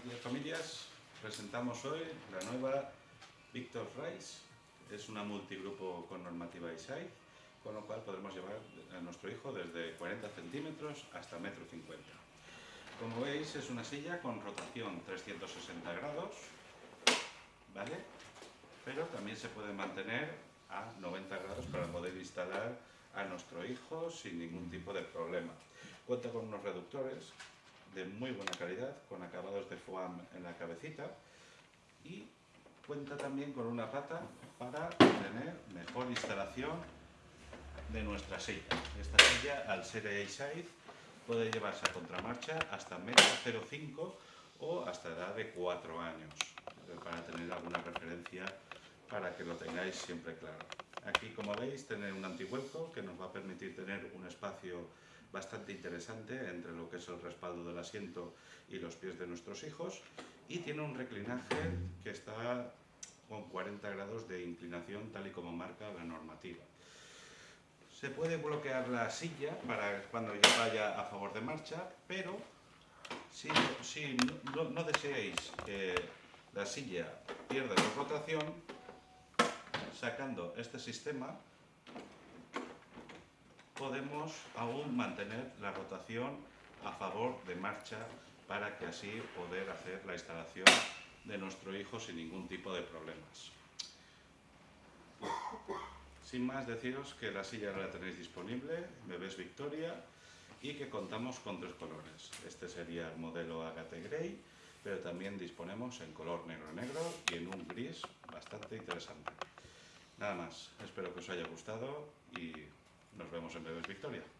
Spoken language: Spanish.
Buenos días familias, presentamos hoy la nueva Victor Rice, es una multigrupo con normativa ISAI, con lo cual podremos llevar a nuestro hijo desde 40 centímetros hasta 1,50 m. Como veis es una silla con rotación 360 grados, ¿vale? Pero también se puede mantener a 90 grados para poder instalar a nuestro hijo sin ningún tipo de problema. Cuenta con unos reductores de muy buena calidad, con acabados de foam en la cabecita y cuenta también con una pata para tener mejor instalación de nuestra silla. Esta silla, al ser A-Side, puede llevarse a contramarcha hasta 1,05 o hasta edad de 4 años, para tener alguna referencia para que lo tengáis siempre claro. Aquí, como veis, tener un antivuelco que nos va a permitir tener un espacio bastante interesante entre lo que es el respaldo del asiento y los pies de nuestros hijos y tiene un reclinaje que está con 40 grados de inclinación tal y como marca la normativa. Se puede bloquear la silla para cuando ya vaya a favor de marcha, pero si, si no, no deseáis que la silla pierda la rotación, sacando este sistema podemos aún mantener la rotación a favor de marcha para que así poder hacer la instalación de nuestro hijo sin ningún tipo de problemas. Sin más deciros que la silla la tenéis disponible, Bebés Victoria, y que contamos con tres colores. Este sería el modelo Agate Grey, pero también disponemos en color negro-negro y en un gris bastante interesante. Nada más, espero que os haya gustado y vemos en Bebés Victoria.